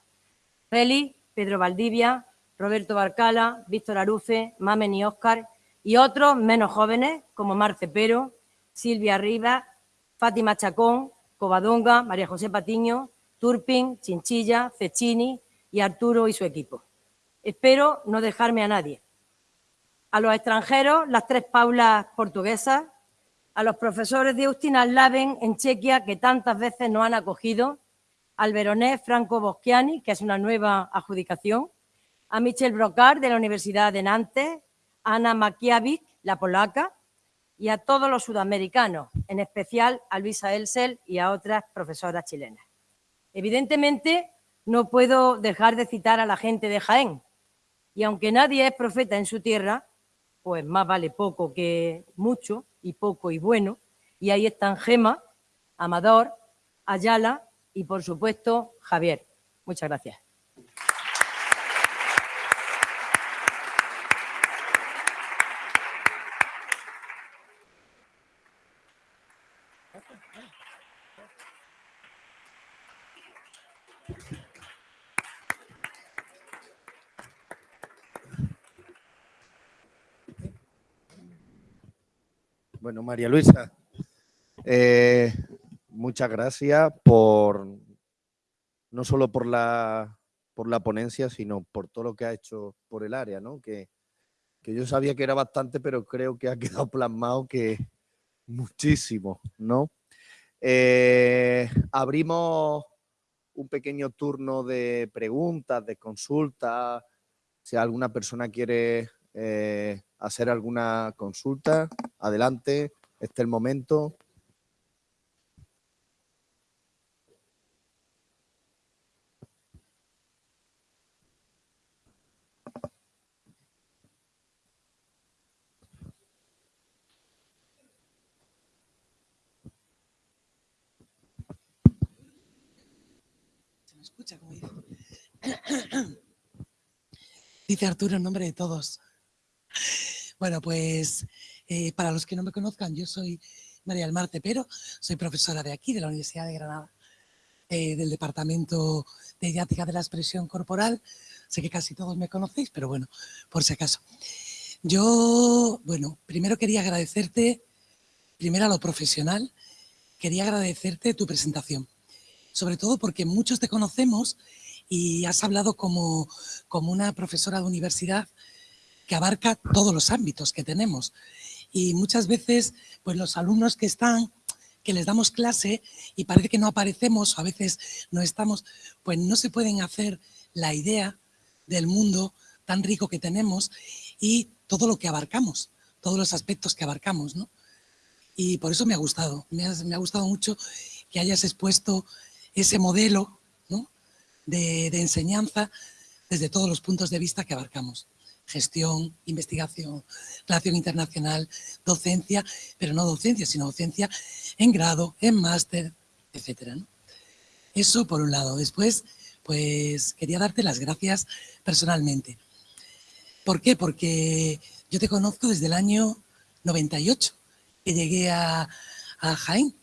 Félix, Pedro Valdivia, Roberto Barcala, Víctor Arufe, Mamen y Óscar y otros menos jóvenes como Marce Pero, Silvia Rivas, Fátima Chacón, Covadonga, María José Patiño, Turpin, Chinchilla, Cecchini y Arturo y su equipo. Espero no dejarme a nadie. A los extranjeros, las tres Paulas portuguesas, a los profesores de Austin Laven en Chequia, que tantas veces nos han acogido, al Veronés Franco Boschiani, que es una nueva adjudicación, a Michel Brocard de la Universidad de Nantes, a Ana Makiavik, la polaca, y a todos los sudamericanos, en especial a Luisa Elsel y a otras profesoras chilenas. Evidentemente, no puedo dejar de citar a la gente de Jaén, y aunque nadie es profeta en su tierra, pues más vale poco que mucho, y poco y bueno, y ahí están Gema, Amador, Ayala y, por supuesto, Javier. Muchas gracias. Bueno, María Luisa, eh, muchas gracias por no solo por la, por la ponencia, sino por todo lo que ha hecho por el área, ¿no? Que, que yo sabía que era bastante, pero creo que ha quedado plasmado que muchísimo, ¿no? Eh, abrimos un pequeño turno de preguntas, de consultas. Si alguna persona quiere eh, hacer alguna consulta, adelante, este es el momento. dice. Arturo en nombre de todos. Bueno, pues eh, para los que no me conozcan, yo soy María del Marte, pero soy profesora de aquí, de la Universidad de Granada, eh, del Departamento de Didáctica de la Expresión Corporal. Sé que casi todos me conocéis, pero bueno, por si acaso. Yo, bueno, primero quería agradecerte, primero a lo profesional, quería agradecerte tu presentación sobre todo porque muchos te conocemos y has hablado como, como una profesora de universidad que abarca todos los ámbitos que tenemos. Y muchas veces, pues los alumnos que están, que les damos clase y parece que no aparecemos o a veces no estamos, pues no se pueden hacer la idea del mundo tan rico que tenemos y todo lo que abarcamos, todos los aspectos que abarcamos, ¿no? Y por eso me ha gustado, me me ha gustado mucho que hayas expuesto ese modelo de, enseñanza desde todos los puntos de vista que abarcamos. Gestión, investigación, relación internacional, docencia, pero no docencia, sino docencia en grado, en máster, etc. Eso por un lado. Después, pues quería darte las gracias personalmente. ¿Por qué? Porque yo te conozco desde el año 98, que llegué a, a Jaén.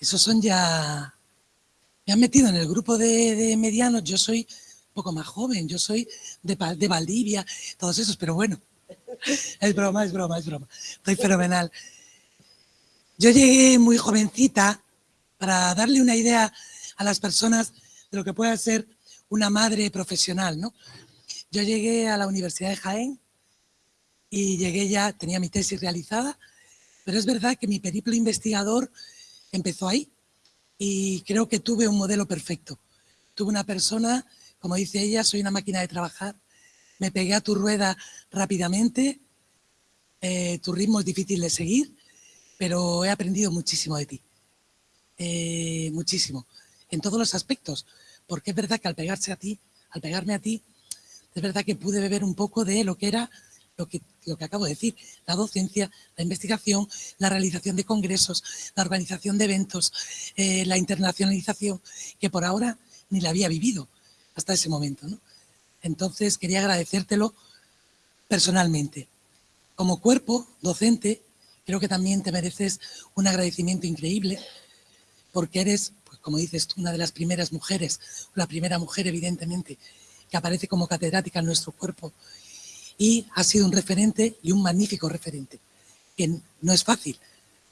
Esos son ya me han metido en el grupo de, medianos, yo soy poco más joven, yo soy de, de Valdivia, todos esos, pero bueno, es broma, es broma, es broma, estoy fenomenal. Yo llegué muy jovencita para darle una idea a las personas de lo que puede ser una madre profesional, ¿no? Yo llegué a la Universidad de Jaén y llegué ya, tenía mi tesis realizada, pero es verdad que mi periplo investigador empezó ahí, y creo que tuve un modelo perfecto. Tuve una persona, como dice ella, soy una máquina de trabajar, me pegué a tu rueda rápidamente, eh, tu ritmo es difícil de seguir, pero he aprendido muchísimo de ti, eh, muchísimo, en todos los aspectos, porque es verdad que al pegarse a ti, al pegarme a ti, es verdad que pude beber un poco de lo que era lo que, lo que acabo de decir, la docencia, la investigación, la realización de congresos, la organización de eventos, eh, la internacionalización, que por ahora ni la había vivido hasta ese momento. Entonces quería agradecértelo personalmente. Como cuerpo docente, creo que también te mereces un agradecimiento increíble porque eres, pues como dices tú, una de las primeras mujeres, la primera mujer evidentemente, que aparece como catedrática en nuestro cuerpo y ha sido un referente y un magnífico referente, que no es fácil.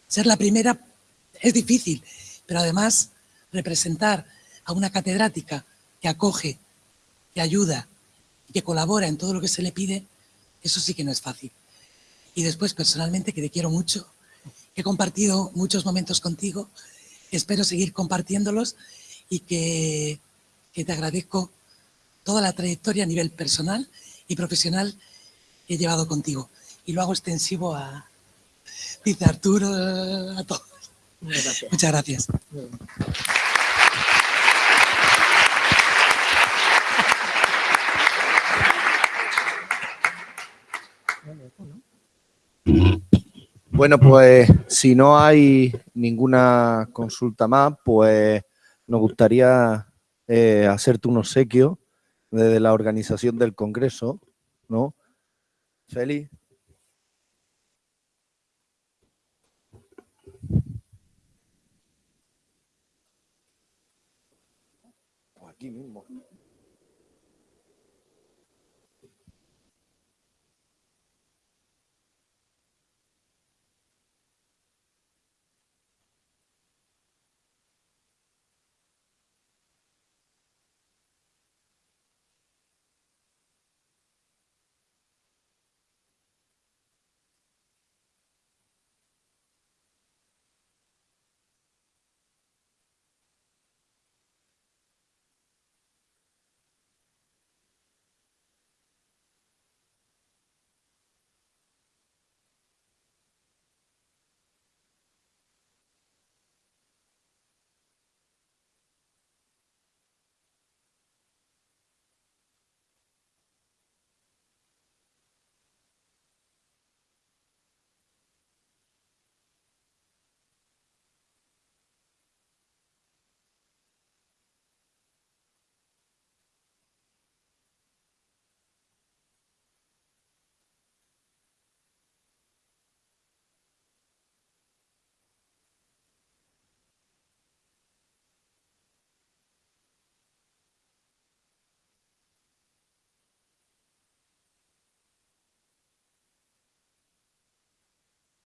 Ser la primera es difícil, pero además representar a una catedrática que acoge, que ayuda, que colabora en todo lo que se le pide, eso sí que no es fácil. Y después, personalmente, que te quiero mucho, que he compartido muchos momentos contigo, espero seguir compartiéndolos y que, que te agradezco toda la trayectoria a nivel personal y profesional he llevado contigo. Y lo hago extensivo a, dice Arturo, a todos. Muchas gracias. Bueno, pues si no hay ninguna consulta más, pues nos gustaría eh, hacerte un obsequio desde la organización del Congreso, ¿no? Feli.